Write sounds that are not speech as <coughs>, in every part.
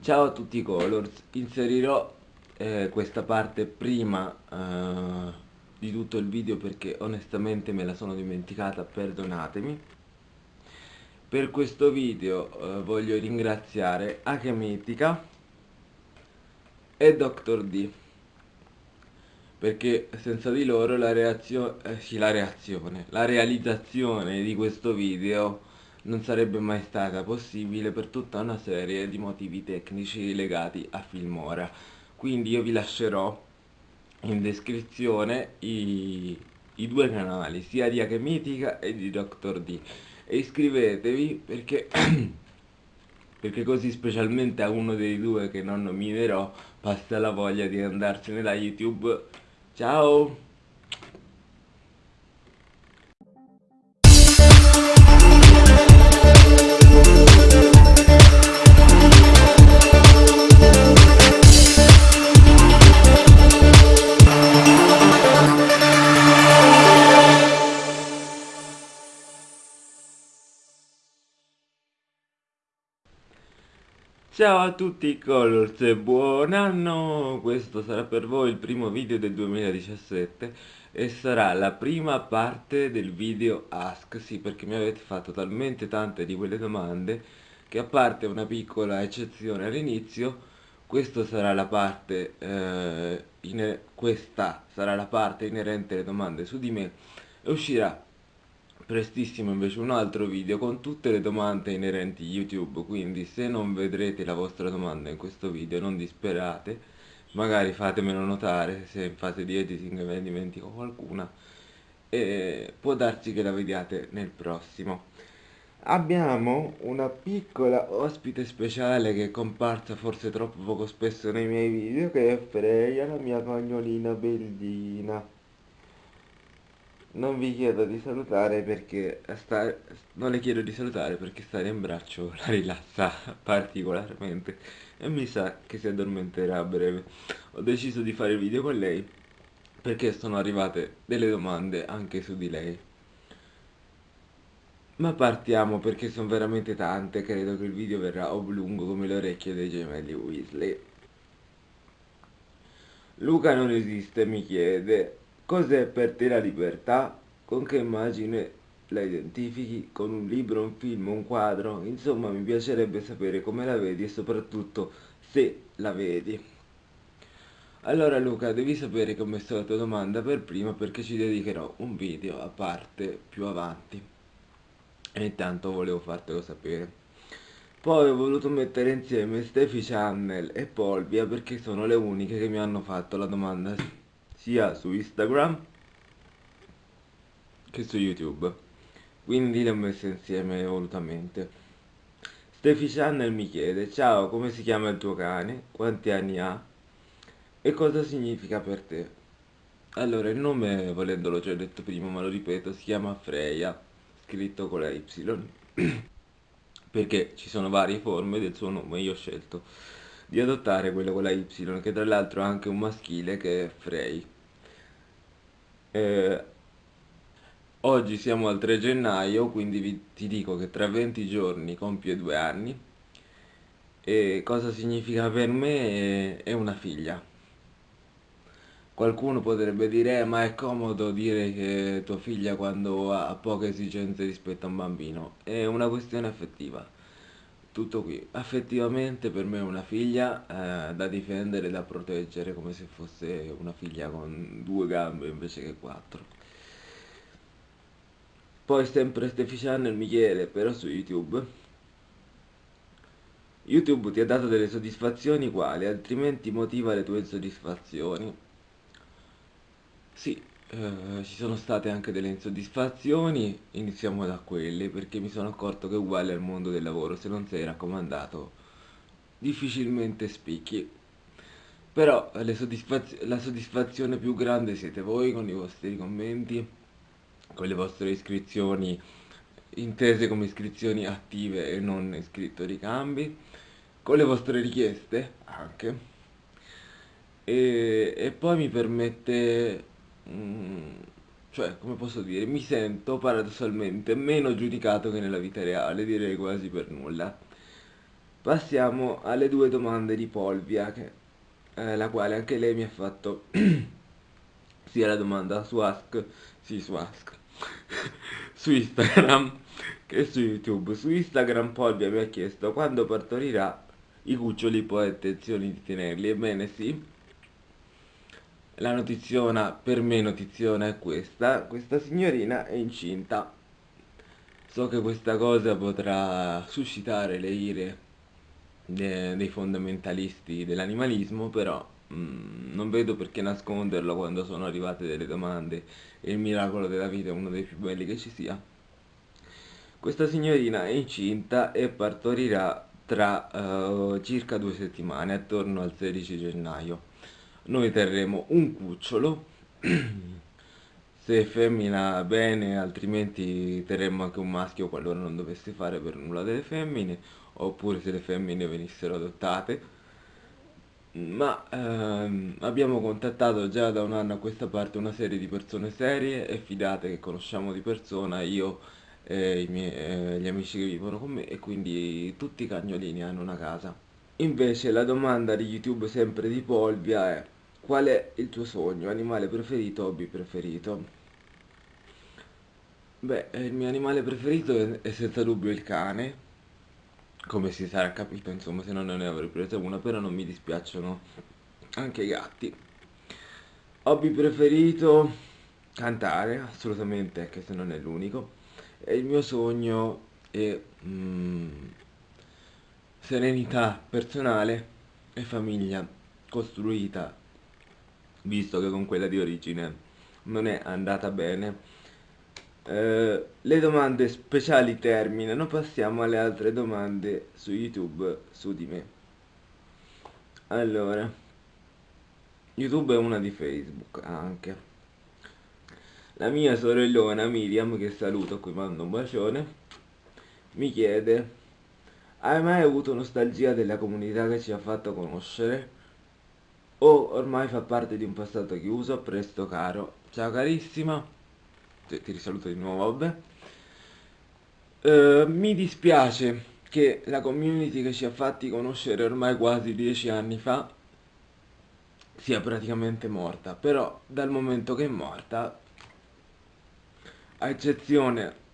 Ciao a tutti i Colors, inserirò eh, questa parte prima eh, di tutto il video perché onestamente me la sono dimenticata, perdonatemi. Per questo video eh, voglio ringraziare Achemitica e Dr. D perché senza di loro la, reazio eh, sì, la reazione, la realizzazione di questo video non sarebbe mai stata possibile per tutta una serie di motivi tecnici legati a Filmora. Quindi io vi lascerò in descrizione i, i due canali, sia di Achemitica e di Dr. D. E iscrivetevi perché, <clears throat> perché così specialmente a uno dei due che non nominerò passa la voglia di andarsene da YouTube. Ciao! Ciao a tutti Colors e buon anno! Questo sarà per voi il primo video del 2017 e sarà la prima parte del video Ask, sì perché mi avete fatto talmente tante di quelle domande che a parte una piccola eccezione all'inizio questa sarà la parte eh, questa sarà la parte inerente alle domande su di me e uscirà prestissimo invece un altro video con tutte le domande inerenti YouTube, quindi se non vedrete la vostra domanda in questo video non disperate, magari fatemelo notare se in fase di editing me ne dimentico qualcuna e può darsi che la vediate nel prossimo. Abbiamo una piccola ospite speciale che è comparsa forse troppo poco spesso nei miei video che è Freya, la mia cagnolina bellina non vi chiedo di salutare perché sta... non le chiedo di salutare perché stare in braccio <laughs> la rilassa particolarmente e mi sa che si addormenterà a breve. Ho deciso di fare il video con lei perché sono arrivate delle domande anche su di lei. Ma partiamo perché sono veramente tante, credo che il video verrà oblungo come le orecchie dei gemelli Weasley. Luca non esiste, mi chiede, Cos'è per te la libertà? Con che immagine la identifichi? Con un libro, un film, un quadro? Insomma, mi piacerebbe sapere come la vedi e soprattutto se la vedi. Allora Luca, devi sapere che ho messo la tua domanda per prima perché ci dedicherò un video a parte più avanti. E intanto volevo fartelo sapere. Poi ho voluto mettere insieme Steffi Channel e Polvia perché sono le uniche che mi hanno fatto la domanda sia su Instagram che su YouTube. Quindi le ho messe insieme volutamente. Steffi Channel mi chiede ciao come si chiama il tuo cane? Quanti anni ha? E cosa significa per te? Allora il nome volendolo già detto prima ma lo ripeto si chiama Freya scritto con la Y <clears throat> perché ci sono varie forme del suo nome io ho scelto di adottare quello con la Y che tra l'altro ha anche un maschile che è Frey eh, oggi siamo al 3 gennaio, quindi vi, ti dico che tra 20 giorni compie due anni. E cosa significa per me? È una figlia. Qualcuno potrebbe dire, eh, ma è comodo dire che tua figlia quando ha poche esigenze rispetto a un bambino. È una questione affettiva. Tutto qui. Affettivamente per me è una figlia eh, da difendere, da proteggere come se fosse una figlia con due gambe invece che quattro. Poi sempre Steffi Channel mi chiede, però su YouTube. YouTube ti ha dato delle soddisfazioni quali? Altrimenti motiva le tue insoddisfazioni. Sì, eh, ci sono state anche delle insoddisfazioni, iniziamo da quelle, perché mi sono accorto che uguale al mondo del lavoro, se non sei raccomandato difficilmente spicchi. Però soddisfaz la soddisfazione più grande siete voi con i vostri commenti, con le vostre iscrizioni intese come iscrizioni attive e non iscritto ricambi, con le vostre richieste anche. E, e poi mi permette Mm, cioè, come posso dire, mi sento paradossalmente meno giudicato che nella vita reale, direi quasi per nulla. passiamo alle due domande di Polvia, che, eh, la quale anche lei mi ha fatto <clears throat> sia la domanda su Ask, sì su Ask, <laughs> su Instagram <laughs> che su YouTube. Su Instagram Polvia mi ha chiesto quando partorirà i cuccioli poi ha intenzione di tenerli. Ebbene sì, la notiziona, per me notiziona è questa, questa signorina è incinta. So che questa cosa potrà suscitare le ire de dei fondamentalisti dell'animalismo, però mm, non vedo perché nasconderlo quando sono arrivate delle domande e il miracolo della vita è uno dei più belli che ci sia. Questa signorina è incinta e partorirà tra uh, circa due settimane, attorno al 16 gennaio noi terremo un cucciolo. <clears throat> Se femmina bene altrimenti terremo anche un maschio qualora non dovesse fare per nulla delle femmine oppure se le femmine venissero adottate. Ma ehm, abbiamo contattato già da un anno a questa parte una serie di persone serie e fidate che conosciamo di persona io e miei, eh, gli amici che vivono con me e quindi tutti i cagnolini hanno una casa. Invece la domanda di youtube sempre di Polvia è Qual è il tuo sogno, animale preferito, hobby preferito? Beh, il mio animale preferito è, è senza dubbio il cane, come si sarà capito, insomma, se no non ne avrei preso una, però non mi dispiacciono anche i gatti. Hobby preferito, cantare, assolutamente, anche se non è l'unico. E il mio sogno è mm, serenità personale e famiglia costruita visto che con quella di origine non è andata bene. Eh, le domande speciali terminano, passiamo alle altre domande su YouTube su di me. Allora, YouTube è una di Facebook anche. La mia sorellona Miriam, che saluto, qui mando un bacione, mi chiede Hai mai avuto nostalgia della comunità che ci ha fatto conoscere? O ormai fa parte di un passato chiuso, presto caro. Ciao carissima, ti, risaluto di nuovo, vabbè. Uh, mi dispiace che la community che ci ha fatti conoscere ormai quasi dieci anni fa sia praticamente morta, però dal momento che è morta, a eccezione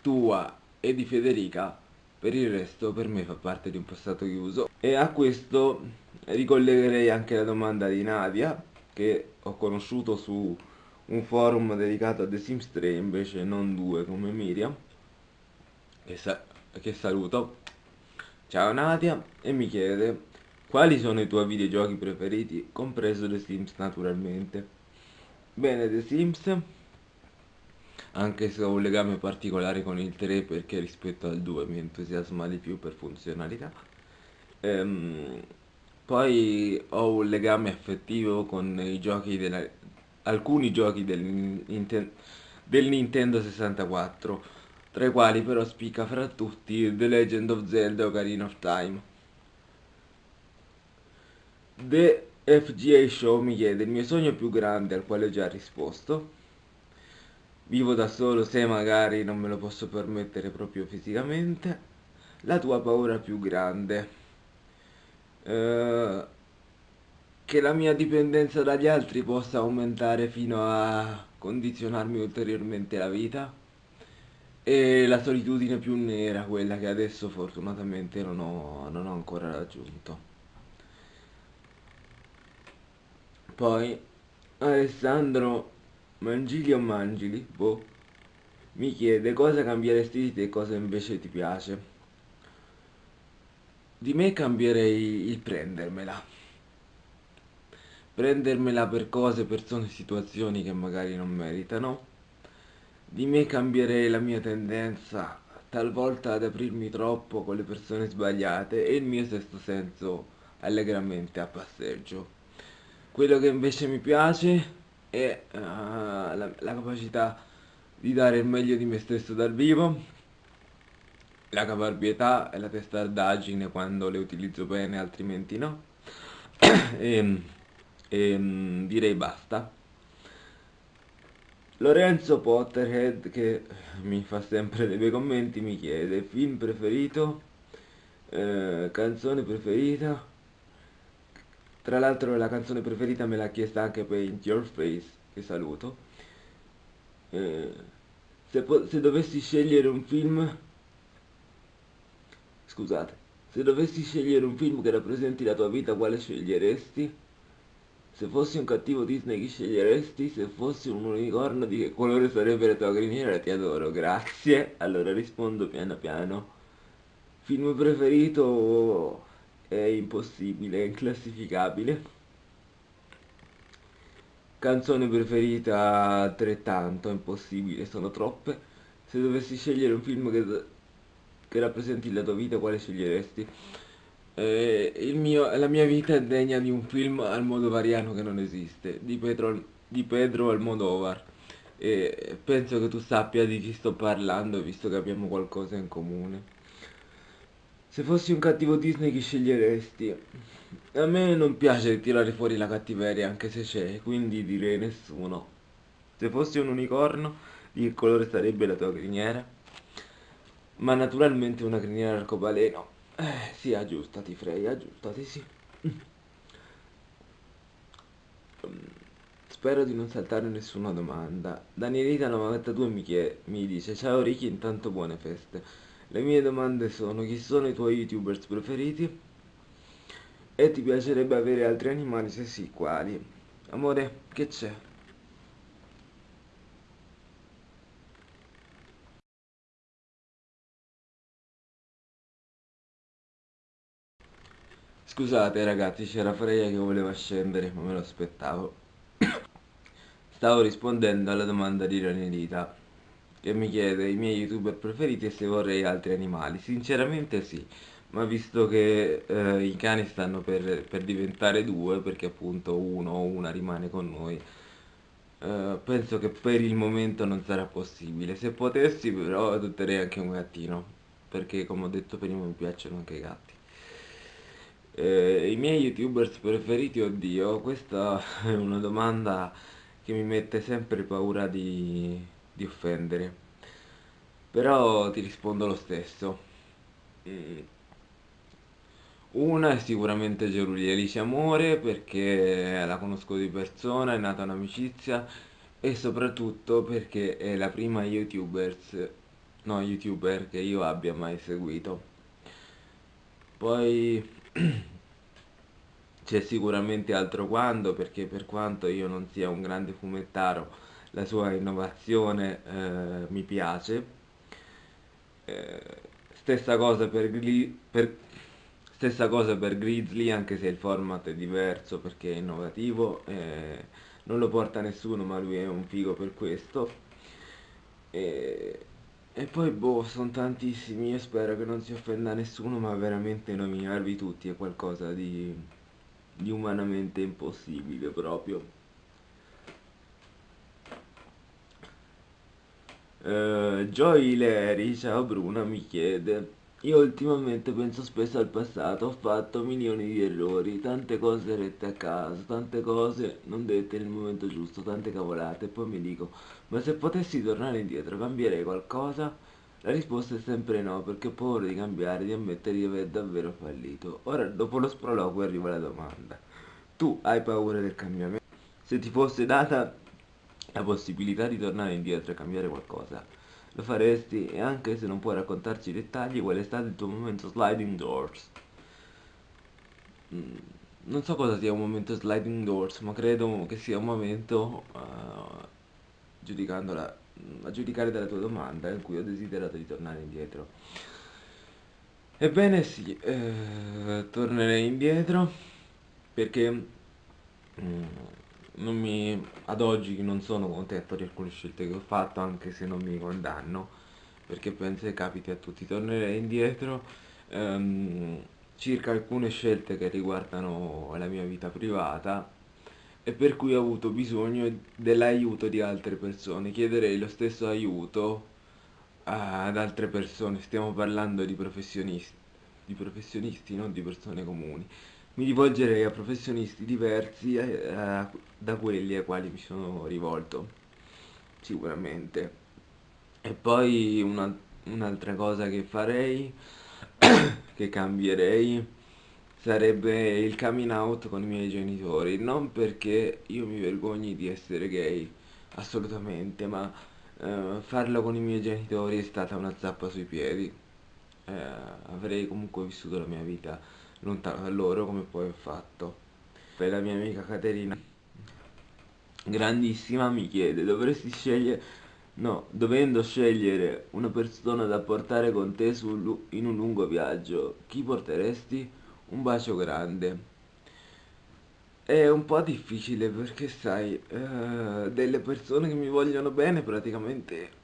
tua e di Federica, per il resto per me fa parte di un passato chiuso. E a questo ricollegherei anche la domanda di Nadia, che ho conosciuto su un forum dedicato a The Sims 3, invece non due come Miriam, che, sa che saluto. Ciao Nadia, e mi chiede quali sono i tuoi videogiochi preferiti, compreso The Sims naturalmente. Bene, The Sims anche se ho un legame particolare con il 3 perché rispetto al 2 mi entusiasma di più per funzionalità. Ehm, poi ho un legame affettivo con i giochi della, alcuni giochi del, del Nintendo 64, tra i quali però spicca fra tutti The Legend of Zelda Ocarina of Time. The FGA Show mi chiede il mio sogno più grande al quale ho già risposto? Vivo da solo se magari non me lo posso permettere proprio fisicamente. La tua paura più grande eh, che la mia dipendenza dagli altri possa aumentare fino a condizionarmi ulteriormente la vita e la solitudine più nera, quella che adesso fortunatamente non ho, non ho ancora raggiunto. Poi Alessandro Mangili o Mangili, boh, mi chiede cosa cambieresti di te e cosa invece ti piace. Di me cambierei il prendermela. Prendermela per cose, persone, situazioni che magari non meritano. Di me cambierei la mia tendenza talvolta ad aprirmi troppo con le persone sbagliate e il mio sesto senso allegramente a passeggio. Quello che invece mi piace e uh, la, la capacità di dare il meglio di me stesso dal vivo, la caparbietà e la testardaggine quando le utilizzo bene, altrimenti no. e, e mm, direi basta. Lorenzo Potterhead, che mi fa sempre dei bei commenti, mi chiede film preferito. Eh, canzone preferita? Tra l'altro la canzone preferita me l'ha chiesta anche Paint Your Face, che saluto. Eh, se, se dovessi scegliere un film... Scusate. Se dovessi scegliere un film che rappresenti la tua vita, quale sceglieresti? Se fossi un cattivo Disney chi sceglieresti? Se fossi un unicorno di che colore sarebbe la tua criniera? Ti adoro, grazie. Allora rispondo piano piano. Film preferito è impossibile, è inclassificabile. Canzone preferita altrettanto, impossibile, sono troppe. Se dovessi scegliere un film che, che rappresenti la tua vita, quale sceglieresti? Eh, mio, la mia vita è degna di un film al modo variano che non esiste, di Pedro, di Pedro Almodovar. E penso che tu sappia di chi sto parlando, visto che abbiamo qualcosa in comune. Se fossi un cattivo Disney chi sceglieresti? A me non piace tirare fuori la cattiveria anche se c'è, quindi direi nessuno. Se fossi un unicorno, di che colore sarebbe la tua criniera? Ma naturalmente una criniera arcobaleno. Eh, sì, aggiustati Frey, aggiustati, sì. Spero di non saltare nessuna domanda. Danielita92 mi, mi dice Ciao Ricky, intanto buone feste. Le mie domande sono chi sono i tuoi youtubers preferiti? E ti piacerebbe avere altri animali? Se sì, quali? Amore, che c'è? Scusate ragazzi, c'era Freya che voleva scendere, ma me lo aspettavo. <coughs> Stavo rispondendo alla domanda di Ranelita che mi chiede i miei youtuber preferiti e se vorrei altri animali. Sinceramente sì, ma visto che eh, i cani stanno per, per, diventare due, perché appunto uno o una rimane con noi, eh, penso che per il momento non sarà possibile. Se potessi però adotterei anche un gattino, perché come ho detto prima mi piacciono anche i gatti. Eh, I miei youtubers preferiti, oddio, questa <laughs> è una domanda che mi mette sempre paura di di offendere. Però ti rispondo lo stesso. Mm. Una è sicuramente Gerulia Alice Amore perché la conosco di persona, è nata un'amicizia e soprattutto perché è la prima youtubers, no, youtuber che io abbia mai seguito. Poi <clears throat> c'è sicuramente altro quando perché per quanto io non sia un grande fumettaro la sua innovazione eh, mi piace. Eh, stessa cosa per, per, stessa cosa per Grizzly anche se il format è diverso perché è innovativo eh, non lo porta nessuno ma lui è un figo per questo e poi boh sono tantissimi io spero che non si offenda nessuno ma veramente nominarvi tutti è qualcosa di, di umanamente impossibile proprio. Uh, Joy Leri, ciao Bruna, mi chiede Io ultimamente penso spesso al passato, ho fatto milioni di errori, tante cose rette a caso, tante cose non dette nel momento giusto, tante cavolate, e poi mi dico, ma se potessi tornare indietro, cambierei qualcosa? La risposta è sempre no, perché ho paura di cambiare, di ammettere di aver davvero fallito. Ora, dopo lo sproloquio, arriva la domanda. Tu hai paura del cambiamento? Se ti fosse data la possibilità di tornare indietro e cambiare qualcosa, lo faresti e anche se non puoi raccontarci i dettagli, qual è stato il tuo momento sliding doors? Mm, non so cosa sia un momento sliding doors, ma credo che sia un momento, uh, a giudicare dalla tua domanda, in cui ho desiderato di tornare indietro. Ebbene sì, eh, tornerei indietro perché... Mm, mi, ad oggi non sono contento di alcune scelte che ho fatto anche se non mi condanno perché penso che capiti a tutti. Tornerei indietro ehm, circa alcune scelte che riguardano la mia vita privata e per cui ho avuto bisogno dell'aiuto di altre persone. Chiederei lo stesso aiuto ad altre persone. Stiamo parlando di professionisti di professionisti non di persone comuni mi rivolgerei a professionisti diversi eh, da quelli ai quali mi sono rivolto, sicuramente. E poi un'altra un cosa che farei <coughs> che cambierei sarebbe il coming out con i miei genitori, non perché io mi vergogni di essere gay, assolutamente, ma eh, farlo con i miei genitori è stata una zappa sui piedi. Eh, avrei comunque vissuto la mia vita lontano da loro come poi ho fatto. Per la mia amica Caterina, grandissima, mi chiede, dovresti scegliere, no, dovendo scegliere una persona da portare con te su, in un lungo viaggio, chi porteresti? Un bacio grande. È un po' difficile perché sai, eh, delle persone che mi vogliono bene praticamente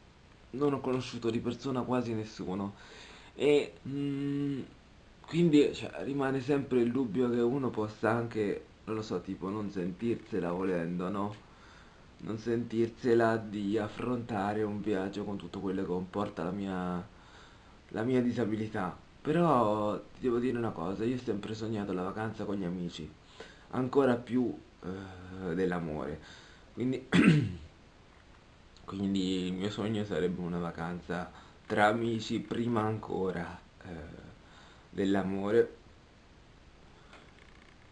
non ho conosciuto di persona quasi nessuno e mm, quindi cioè, rimane sempre il dubbio che uno possa anche, non lo so, tipo non sentirsela volendo, no? Non sentirsela di affrontare un viaggio con tutto quello che comporta la mia, la mia disabilità. Però ti devo dire una cosa, io ho sempre sognato la vacanza con gli amici ancora più eh, dell'amore. Quindi, <clears throat> quindi il mio sogno sarebbe una vacanza tra amici prima ancora eh, dell'amore.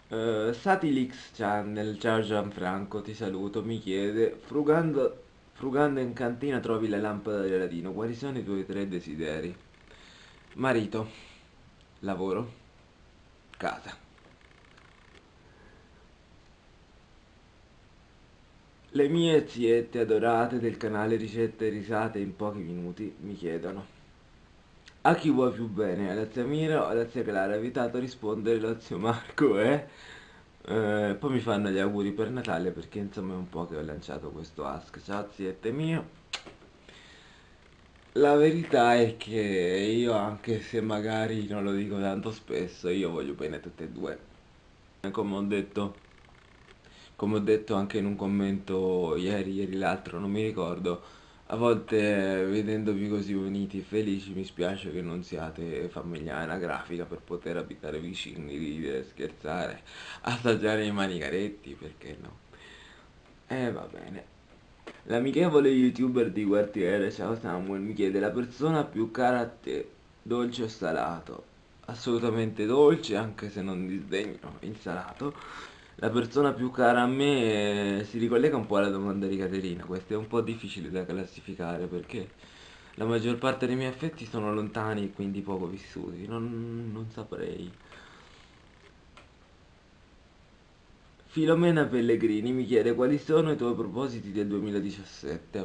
Uh, Satilix Channel, ciao Gianfranco, ti saluto, mi chiede, frugando, frugando in cantina trovi la lampada del ladino, quali sono i tuoi tre desideri? Marito, lavoro, casa. Le mie ziette adorate del canale Ricette e Risate in pochi minuti mi chiedono A chi vuoi più bene? Alla zia Mira o zia Clara? Ha evitato rispondere lo zio Marco, eh? eh? Poi mi fanno gli auguri per Natale perché insomma è un po' che ho lanciato questo ask Ciao ziette mio La verità è che io anche se magari non lo dico tanto spesso Io voglio bene tutte e due Come ho detto come ho detto anche in un commento ieri, ieri l'altro, non mi ricordo, a volte vedendovi così uniti e felici mi spiace che non siate famiglia anagrafica per poter abitare vicini, ridere, scherzare, assaggiare i manicaretti, perché no? E eh, va bene. L'amichevole youtuber di quartiere, ciao Samuel, mi chiede la persona più cara a te, dolce o salato? Assolutamente dolce, anche se non disdegno il salato la persona più cara a me eh, si ricollega un po' alla domanda di Caterina, questo è un po' difficile da classificare perché la maggior parte dei miei affetti sono lontani e quindi poco vissuti, non, non saprei. Filomena Pellegrini mi chiede quali sono i tuoi propositi del 2017.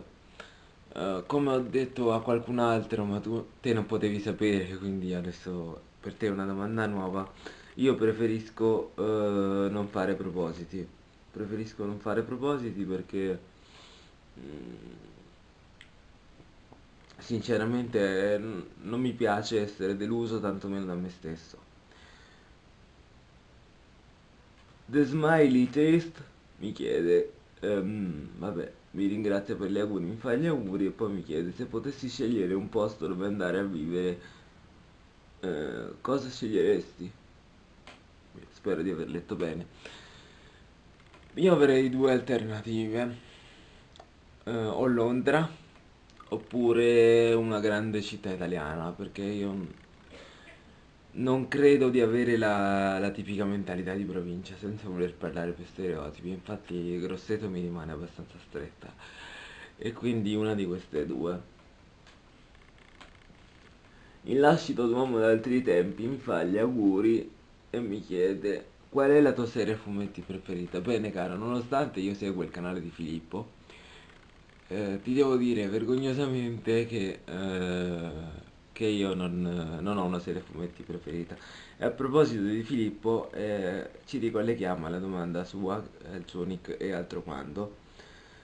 Uh, eh, come ho detto a qualcun altro, ma tu te non potevi sapere, quindi adesso per te è una domanda nuova. Io preferisco eh, non fare propositi. Preferisco non fare propositi perché mm, sinceramente non mi piace essere deluso tantomeno da me stesso. The Smiley Taste mi chiede, um, vabbè, mi ringrazia per gli auguri, mi fa gli auguri e poi mi chiede se potessi scegliere un posto dove andare a vivere, eh, cosa sceglieresti? Spero di aver letto bene. Io avrei due alternative. Eh, o Londra oppure una grande città italiana perché io non credo di avere la, la tipica mentalità di provincia senza voler parlare per stereotipi. Infatti Grosseto mi rimane abbastanza stretta. E quindi una di queste due. Il lascito d'uomo d'altri tempi mi fa gli auguri e mi chiede qual è la tua serie fumetti preferita? Bene caro, nonostante io seguo il canale di Filippo, eh, ti devo dire vergognosamente che, eh, che io non, non, ho una serie fumetti preferita. E a proposito di Filippo, eh, ci ricolleghiamo alla domanda sua, il suo nick e altro quando.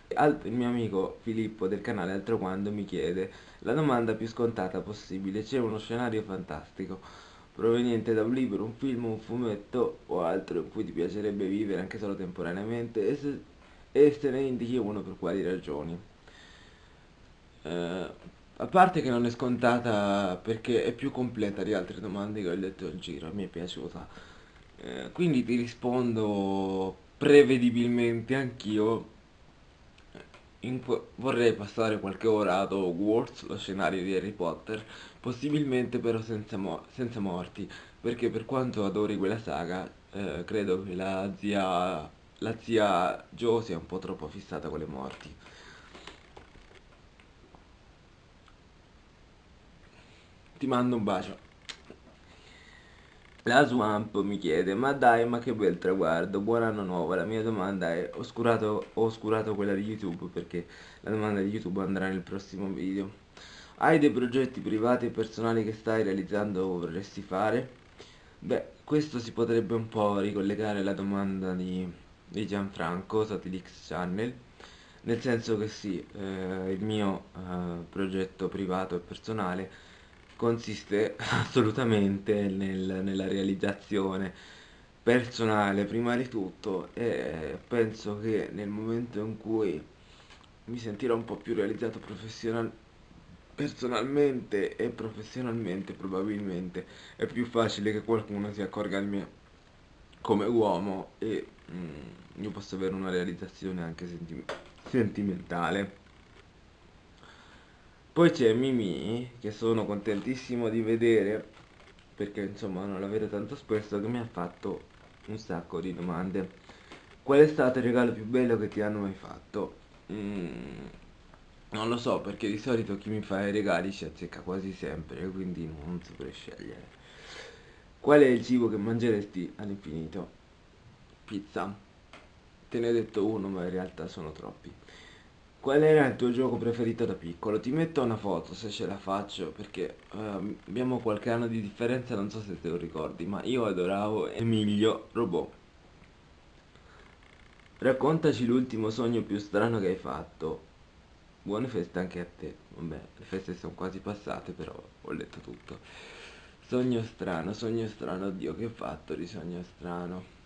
il mio amico Filippo del canale Altro Quando mi chiede la domanda più scontata possibile, c'è uno scenario fantastico proveniente da un libro, un film, un fumetto o altro in cui ti piacerebbe vivere anche solo temporaneamente e se, e se ne indichi uno per quali ragioni. Eh, a parte che non è scontata perché è più completa di altre domande che ho letto in giro, mi è piaciuta. Eh, quindi ti rispondo prevedibilmente anch'io vorrei passare qualche ora ad Hogwarts, lo scenario di Harry Potter, possibilmente però senza, mo senza morti, perché per quanto adori quella saga, eh, credo che la zia, la zia Jo sia un po' troppo fissata con le morti. Ti mando un bacio. La Swamp mi chiede, ma dai, ma che bel traguardo, buon anno nuovo. La mia domanda è, ho oscurato, ho oscurato quella di YouTube perché la domanda di YouTube andrà nel prossimo video. Hai dei progetti privati e personali che stai realizzando o vorresti fare? Beh, questo si potrebbe un po' ricollegare alla domanda di, di Gianfranco, Satilix Channel, nel senso che sì, eh, il mio eh, progetto privato e personale consiste <laughs> assolutamente nel, nella realizzazione personale prima di tutto e penso che nel momento in cui mi sentirò un po' più realizzato professional personalmente e professionalmente probabilmente è più facile che qualcuno si accorga di me come uomo e mm, io posso avere una realizzazione anche senti sentimentale poi c'è Mimi, che sono contentissimo di vedere, perché insomma non la vedo tanto spesso, che mi ha fatto un sacco di domande. Qual è stato il regalo più bello che ti hanno mai fatto? Mm, non lo so, perché di solito chi mi fa i regali ci azzecca quasi sempre, quindi non saprei scegliere. Qual è il cibo che mangeresti all'infinito? Pizza. Te ne ho detto uno, ma in realtà sono troppi. Qual era il tuo gioco preferito da piccolo? Ti metto una foto se ce la faccio perché uh, abbiamo qualche anno di differenza, non so se te lo ricordi, ma io adoravo Emilio Robot. Raccontaci l'ultimo sogno più strano che hai fatto. Buone feste anche a te. Vabbè, le feste sono quasi passate, però ho letto tutto. Sogno strano, sogno strano, oddio che ho fatto di sogno strano.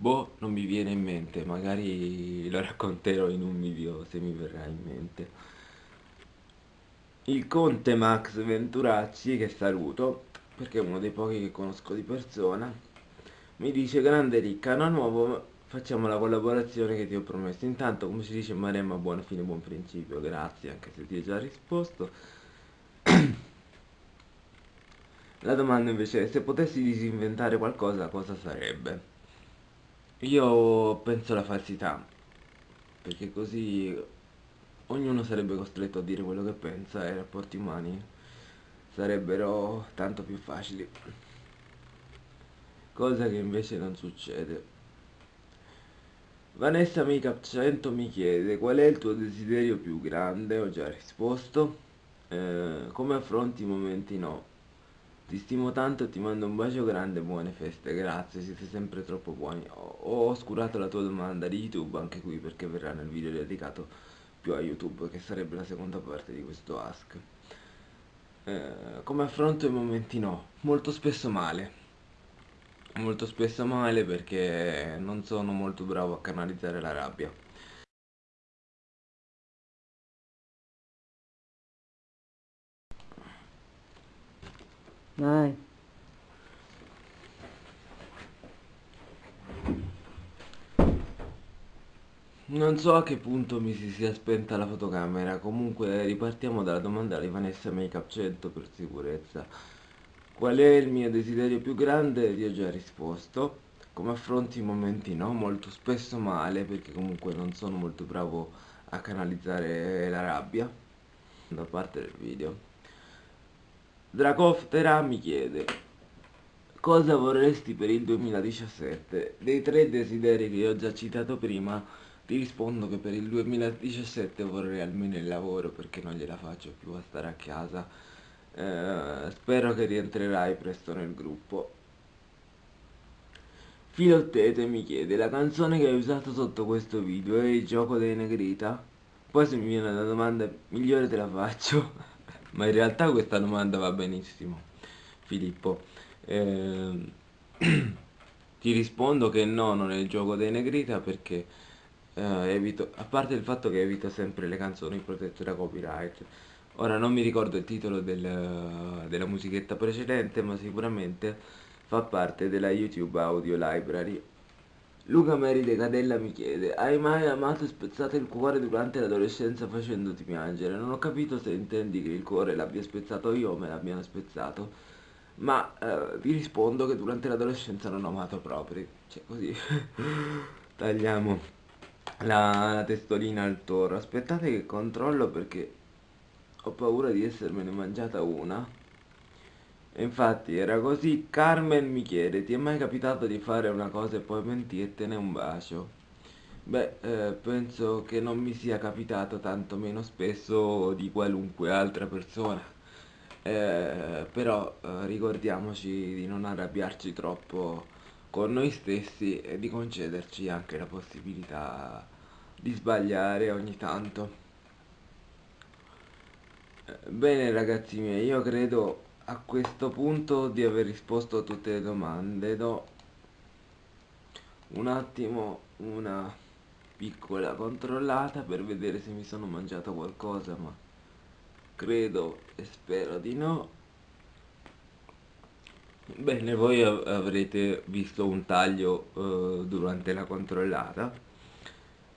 Boh, non mi viene in mente, magari lo racconterò in un video se mi verrà in mente. Il conte Max Venturacci, che saluto, perché è uno dei pochi che conosco di persona, mi dice grande ricca, anno nuovo, facciamo la collaborazione che ti ho promesso. Intanto, come si dice Maremma, buona fine, buon principio, grazie, anche se ti ho già risposto. <clears throat> La domanda invece è, se potessi disinventare qualcosa, cosa sarebbe? Io penso alla falsità, perché così ognuno sarebbe costretto a dire quello che pensa e i rapporti umani sarebbero tanto più facili. Cosa che invece non succede. Vanessa Makeup 100 mi chiede qual è il tuo desiderio più grande, ho già risposto. Eh, come affronti i momenti no? Ti stimo tanto, ti mando un bacio grande, buone feste, grazie, siete sempre troppo buoni. Ho, ho oscurato la tua domanda di YouTube anche qui perché verrà nel video dedicato più a YouTube, che sarebbe la seconda parte di questo Ask. Eh, come affronto i momenti no? Molto spesso male. Molto spesso male perché non sono molto bravo a canalizzare la rabbia. Vai. Non so a che punto mi si sia spenta la fotocamera, comunque ripartiamo dalla domanda di Vanessa Makeup 100 per sicurezza. Qual è il mio desiderio più grande? Ti ho già risposto. Come affronti i momenti no? Molto spesso male, perché comunque non sono molto bravo a canalizzare la rabbia da parte del video. Dracoftera mi chiede Cosa vorresti per il 2017? Dei tre desideri che ho già citato prima ti rispondo che per il 2017 vorrei almeno il lavoro perché non gliela faccio più a stare a casa eh, Spero che rientrerai presto nel gruppo Filottete mi chiede La canzone che hai usato sotto questo video è il gioco dei Negrita? Poi se mi viene una domanda migliore te la faccio ma in realtà questa domanda va benissimo, Filippo. Eh, <clears throat> ti rispondo che no, non è il gioco dei Negrita perché eh, evito, a parte il fatto che evito sempre le canzoni protette da copyright. Ora non mi ricordo il titolo del, della musichetta precedente, ma sicuramente fa parte della YouTube Audio Library. Luca Meride Cadella mi chiede, hai mai amato e spezzato il cuore durante l'adolescenza facendoti piangere? Non ho capito se intendi che il cuore l'abbia spezzato io o me l'abbiano spezzato, ma eh, vi rispondo che durante l'adolescenza non ho amato proprio, cioè così, <laughs> tagliamo la, la testolina al toro. Aspettate che controllo perché ho paura di essermene mangiata una. Infatti era così, Carmen mi chiede, ti è mai capitato di fare una cosa e poi mentirtene un bacio? Beh, eh, penso che non mi sia capitato tanto meno spesso di qualunque altra persona. Eh, però eh, ricordiamoci di non arrabbiarci troppo con noi stessi e di concederci anche la possibilità di sbagliare ogni tanto. Eh, Bene ragazzi miei, io credo a questo punto di aver risposto a tutte le domande. Do un attimo una piccola controllata per vedere se mi sono mangiato qualcosa, ma credo e spero di no. Bene, voi av- avrete visto un taglio eh, durante la controllata.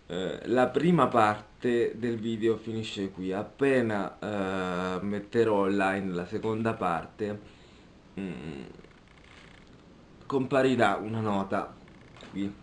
Eh, la prima parte del video finisce qui. Appena eh, metterò online la seconda parte, mm, comparirà una nota qui